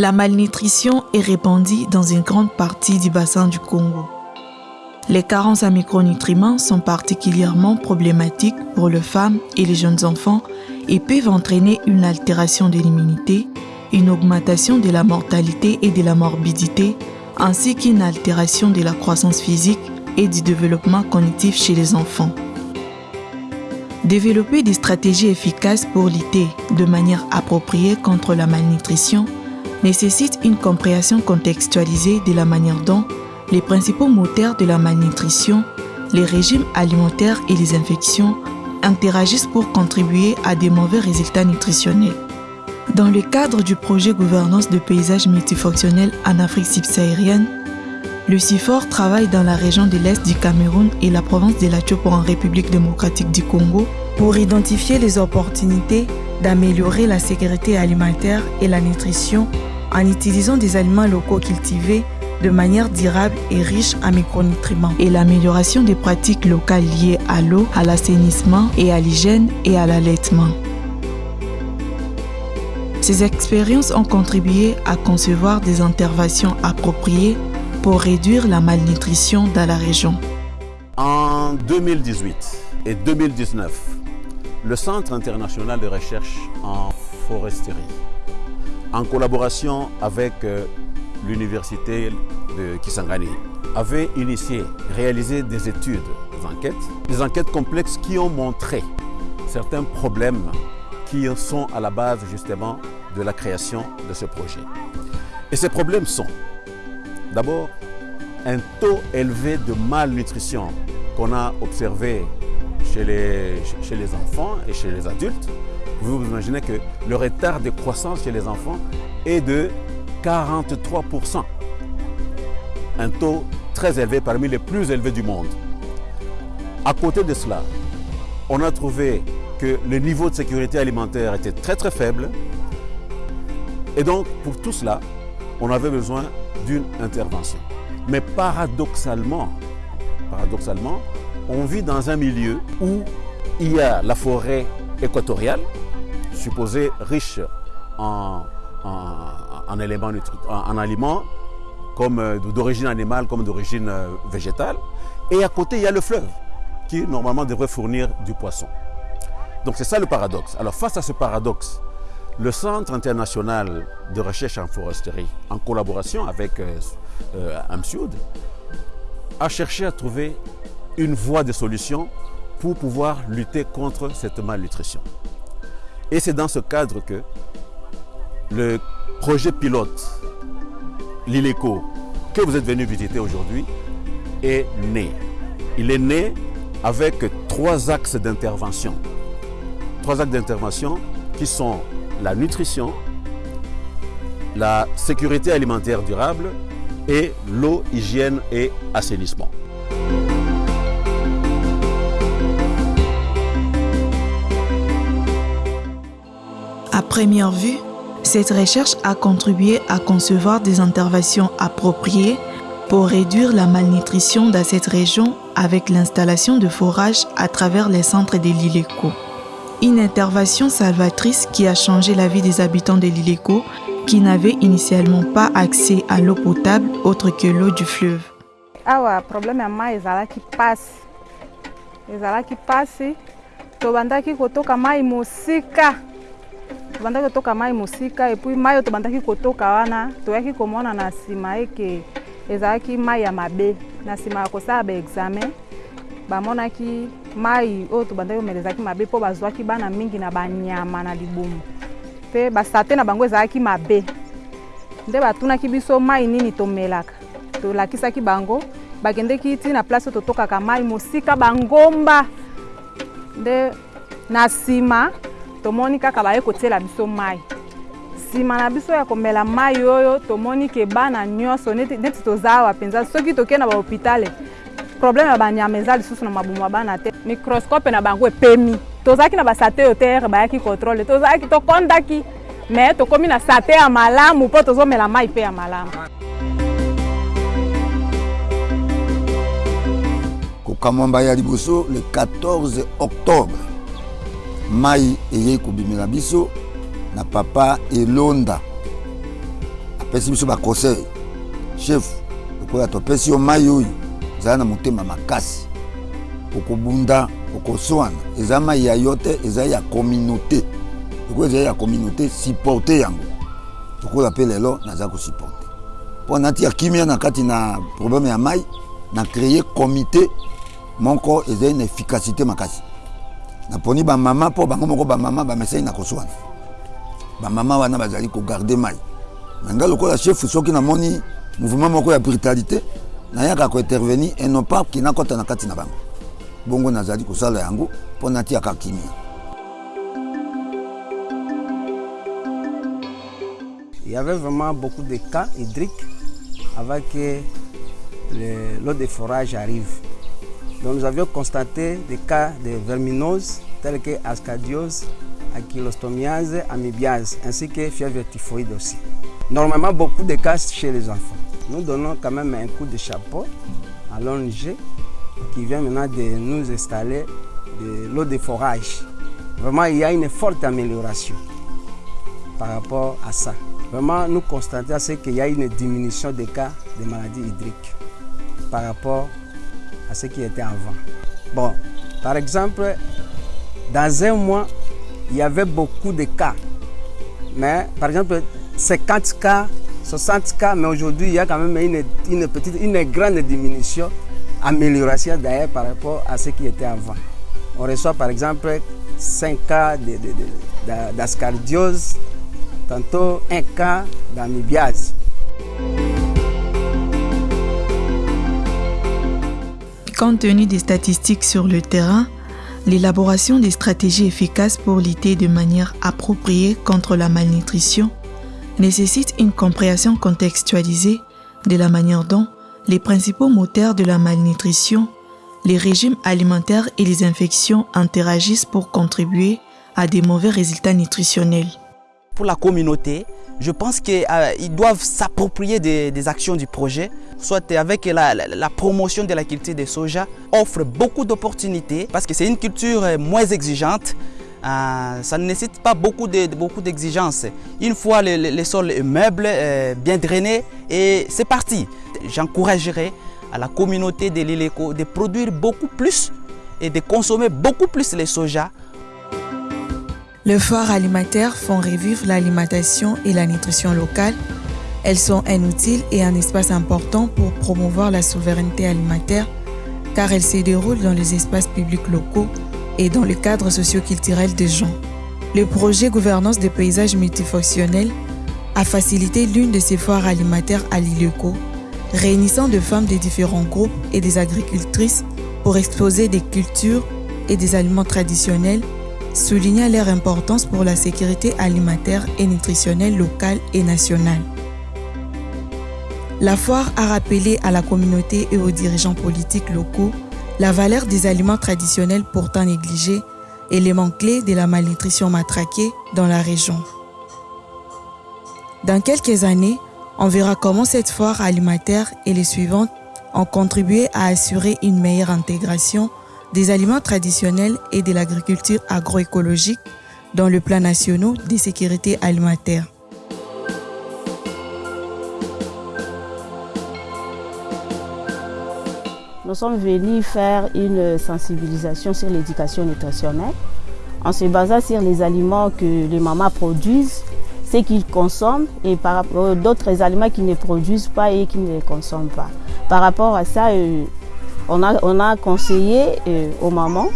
La malnutrition est répandue dans une grande partie du bassin du Congo. Les carences en micronutriments sont particulièrement problématiques pour les femmes et les jeunes enfants et peuvent entraîner une altération de l'immunité, une augmentation de la mortalité et de la morbidité, ainsi qu'une altération de la croissance physique et du développement cognitif chez les enfants. Développer des stratégies efficaces pour lutter de manière appropriée contre la malnutrition nécessite une compréhension contextualisée de la manière dont les principaux moteurs de la malnutrition, les régimes alimentaires et les infections interagissent pour contribuer à des mauvais résultats nutritionnels. Dans le cadre du projet Gouvernance de paysages multifonctionnels en Afrique subsaharienne, le CIFOR travaille dans la région de l'Est du Cameroun et la province de la Tchopo en République démocratique du Congo pour identifier les opportunités d'améliorer la sécurité alimentaire et la nutrition en utilisant des aliments locaux cultivés de manière durable et riche en micronutriments et l'amélioration des pratiques locales liées à l'eau, à l'assainissement et à l'hygiène et à l'allaitement. Ces expériences ont contribué à concevoir des interventions appropriées pour réduire la malnutrition dans la région. En 2018 et 2019, le Centre international de recherche en foresterie, en collaboration avec euh, l'université de Kisangani, avait initié, réalisé des études, des enquêtes, des enquêtes complexes qui ont montré certains problèmes qui sont à la base justement de la création de ce projet. Et ces problèmes sont d'abord un taux élevé de malnutrition qu'on a observé chez les, chez les enfants et chez les adultes. Vous vous imaginez que le retard de croissance chez les enfants est de 43%. Un taux très élevé, parmi les plus élevés du monde. À côté de cela, on a trouvé que le niveau de sécurité alimentaire était très très faible. Et donc, pour tout cela, on avait besoin d'une intervention. Mais paradoxalement, paradoxalement, on vit dans un milieu où il y a la forêt équatoriale, supposée riche en, en, éléments, en, aliments comme euh, d'origine animale comme d'origine euh, végétale. Et à côté, il y a le fleuve qui normalement devrait fournir du poisson. Donc c'est ça le paradoxe. Alors face à ce paradoxe, le Centre international de recherche en foresterie, en collaboration avec euh, euh AMSUD, a cherché à trouver une voie de solution pour pouvoir lutter contre cette malnutrition. Et c'est dans ce cadre que le projet pilote l'ILECO que vous êtes venu visiter aujourd'hui est né. Il est né avec trois axes d'intervention. Trois axes d'intervention qui sont la nutrition, la sécurité alimentaire durable et l'eau, hygiène et assainissement. Première vue, cette recherche a contribué à concevoir des interventions appropriées pour réduire la malnutrition dans cette région avec l'installation de forages à travers les centres de l'ILECO. Une intervention salvatrice qui a changé la vie des habitants de l'ILECO qui n'avaient initialement pas accès à l'eau potable autre que l'eau du fleuve. problème tobandaki kotoka mai mosika epui mai oyo tobandaki kotoka wana toyaki komona na nsima eke ezalaki mai ya mabe. Na nsima ya kosala baexamen bamonaki mai oyo tobandaki komela ezalaki mabe mpo bazwaki bana mingi na banyama na libumu. Mpe basate na bango ezalaki mabe. Nde batunaki biso mai nini tomelaka tolakisaki bango bakendeki ti na place oyo totokaka mai mosika bangomba. Nde na nsima tomoni kaka baye kotiela biso mai nsima na biso ya komela mai oyo tomoni ke bana nyonso neti, neti toza awa mpenza soki tokei na bahopitale probleme ya banyama eza lisusu na mabumu ya bana te. Microscope na bango epemi. Tozalaki na basate oyo tere bayaki controle tozalaki tokondaki. Me tokómi na sate ya malamu mpo tozomela mai mpe ya malamu. Kokamwamba ya liboso le 14 octobre mai eyei kobimela biso na papa elonda. Apesi biso baconseil chef lokola topesi yo mai oyo ezala na motema makasi. Okobunda okoswana eza mai ya yo te eza ya communauté. Lokola ezali ya communauté supporte yango. Lokola mpe lelo naza kosupporte. Mpo natia kimia na kati na problème ya mai na créer comité moko ezali na efficacité makasi naponi bamama mpo bango moko bamama bamesai na koswana bamama wana bazali kogarde mai me nga lokola chef soki namoni mouvement moko ya brutalité nayaka kointervenir et non pas kina kota na kati na bango. Bongo nazali kosala yango mpo natiaka kimia. Il y avait vraiment beaucoup de cas hydriques avant que l'eau de forage arrive. Donc nous avions constaté des cas de verminose tels que ascadiose, ankylostomia,se amibiase, ainsi que fièvre typhoïde aussi. Normalement, beaucoup de cas chez les enfants. Nous donnons quand même un coup de chapeau à l'ONG qui vient maintenant de nous installer de l'eau de forage. Vraiment, il y a une forte amélioration par rapport à ça. Vraiment, nous constatons qu'il y a une diminution des cas de maladies hydriques par rapport à ce qui était avant. Bon, par exemple, dans un mois, il y avait beaucoup de cas. Mais par exemple, 50 cas, 60 cas, mais aujourd'hui, il y a quand même une, une, petite, une grande diminution, amélioration d'ailleurs par rapport à ce qui était avant. On reçoit par exemple 5 cas d'ascardiose, tantôt un cas d'amibiase. Compte tenu des statistiques sur le terrain, l'élaboration des stratégies efficaces pour lutter de manière appropriée contre la malnutrition nécessite une compréhension contextualisée de la manière dont les principaux moteurs de la malnutrition, les régimes alimentaires et les infections interagissent pour contribuer à des mauvais résultats nutritionnels. Pour la communauté, je pense qu'ils euh, doivent s'approprier des, des, actions du projet, soit avec la, promotion de la culture de soja, offre beaucoup d'opportunités parce que c'est une culture moins exigeante. Euh, ça ne nécessite pas beaucoup d'exigences. De, beaucoup une fois le, le, le sol meuble, euh, bien drainé, et c'est parti. J'encouragerai à la communauté de l'île de produire beaucoup plus et de consommer beaucoup plus les soja les foires alimentaires font revivre l'alimentation et la nutrition locale. Elles sont un outil et un espace important pour promouvoir la souveraineté alimentaire car elles se déroulent dans les espaces publics locaux et dans le cadre socio-culturel des gens. Le projet Gouvernance des paysages multifonctionnels a facilité l'une de ces foires alimentaires à l'ILECO, réunissant des femmes de différents groupes et des agricultrices pour exposer des cultures et des aliments traditionnels souligna leur importance pour la sécurité alimentaire et nutritionnelle locale et nationale. La foire a rappelé à la communauté et aux dirigeants politiques locaux la valeur des aliments traditionnels pourtant négligés, élément clé de la malnutrition matraquée dans la région. Dans quelques années, on verra comment cette foire alimentaire et les suivantes ont contribué à assurer une meilleure intégration des aliments traditionnels et de l'agriculture agroécologique dans le plan national de sécurité alimentaire. Nous sommes venus faire une sensibilisation sur l'éducation nutritionnelle en se basant sur les aliments que les mamans produisent, ce qu'ils consomment et par rapport d'autres aliments qu'ils ne produisent pas et qu'ils ne consomment pas. Par rapport à ça, euh, on a, on a conseillé euh, aux mamans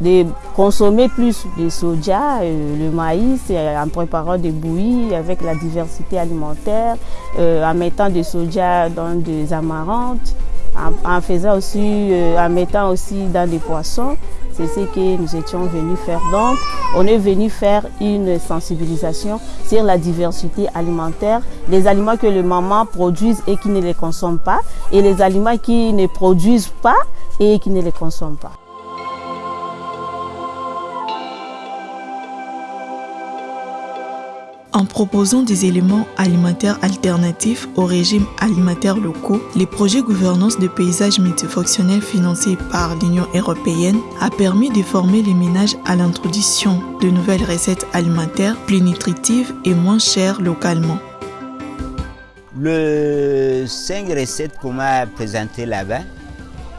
de consommer plus de soja, euh, le maïs, euh, en préparant des bouillies avec la diversité alimentaire, euh, en mettant des soja dans des amarantes, en, faisant aussi, en mettant aussi dans des poissons. C'est ce que nous étions venus faire. Donc, on est venu faire une sensibilisation sur la diversité alimentaire, les aliments que les mamans produisent et qui ne les consomment pas, et les aliments qui ne produisent pas et qui ne les consomment pas. En proposant des éléments alimentaires alternatifs aux régimes alimentaires locaux, les projets gouvernance de paysages multifonctionnels financés par l'Union européenne a permis de former les ménages à l'introduction de nouvelles recettes alimentaires plus nutritives et moins chères localement. Les cinq recettes qu'on m'a présentées là-bas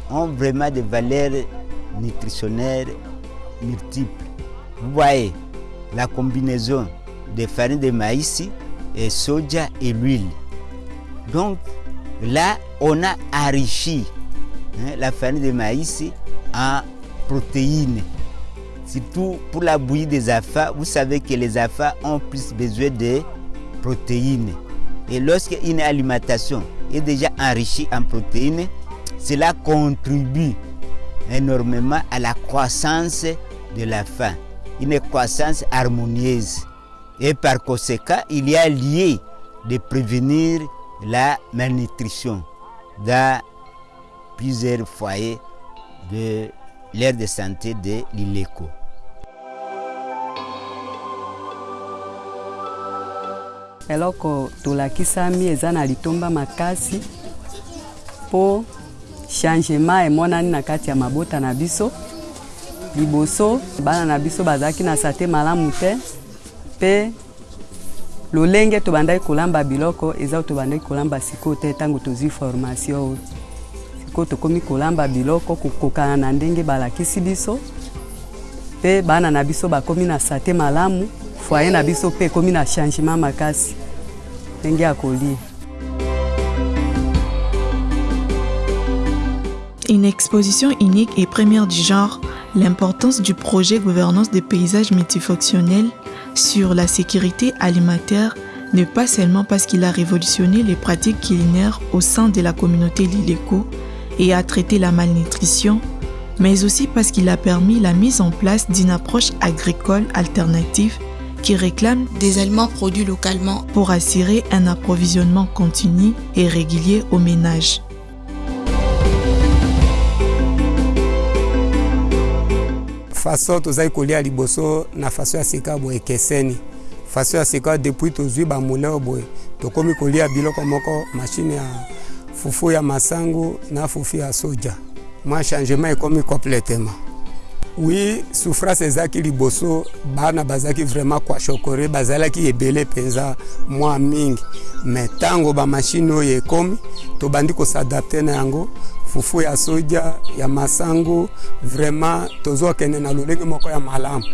ont vraiment des valeurs nutritionnelles multiples. Vous voyez la combinaison de farine de maïs et soja et l'huile. Donc là, on a enrichi hein, la farine de maïs en protéines. Surtout pour la bouillie des affaires, vous savez que les affaires ont plus besoin de protéines. Et lorsqu'une alimentation est déjà enrichie en protéines, cela contribue énormément à la croissance de la faim, une croissance harmonieuse. Et par conséquent, il y a lié de prévenir la malnutrition dans plusieurs foyers de l'aire de santé de l'ILECO. eloko tolakisami eza na litomba makasi mpo changement emonani na kati ya mabota na biso liboso bana na biso bazalaki na sante malamu te mpe lolenge tobandaki kolamba biloko eza tobandaki kolamba sikoyo te ntango tozwi formation oyo. Sikoyo tokómi kolamba biloko kokokana na ndenge balakisi biso mpe bana na biso bakómi na sante malamu foye na biso mpe ekómi na changement makasi. Ndenge ya kolia. Une exposition unique et première du genre, l'importance du projet gouvernance des paysages multifonctionnels sur la sécurité alimentaire n'est pas seulement parce qu'il a révolutionné les pratiques culinaires au sein de la communauté Lileco et a traité la malnutrition, mais aussi parce qu'il a permis la mise en place d'une approche agricole alternative qui réclame des aliments produits localement pour assurer un approvisionnement continu et régulier aux ménages. Faso tozali kolia liboso na faso ya sika boye ekeseni. Faso ya sika depuis tozwi bamoleo boye tokómi kolia biloko moko mashine ya fufu ya masangu na fufu ya soja. Mwa changement ekómi completement wi souffrance ezalaki liboso bana bazalaki vraiment kuashokore bazalaki ebele mpenza mwa mingi. Me ntango bamashine oyo ekómi tobandi kosadapte na yango fufu ya soja ya masangu vraiment tozokende na lolenge moko ya malamu